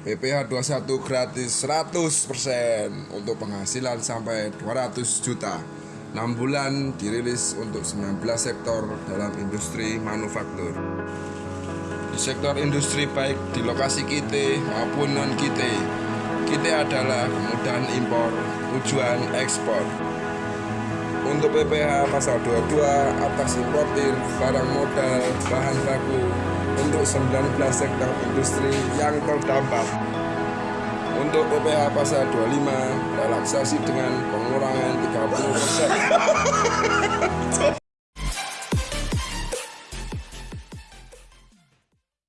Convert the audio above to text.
PPH 21 gratis 100% untuk penghasilan sampai 200 juta. 6 bulan dirilis untuk 19 sektor dalam industri manufaktur. Di sektor industri baik di lokasi kita maupun non kita kita adalah kemudahan impor tujuan ekspor. Untuk PPH pasal 22 atas importir barang modal bahan baku untuk 19 sektor industri yang terdampak. Untuk PPH pasal 25 relaksasi dengan pengurangan 30%.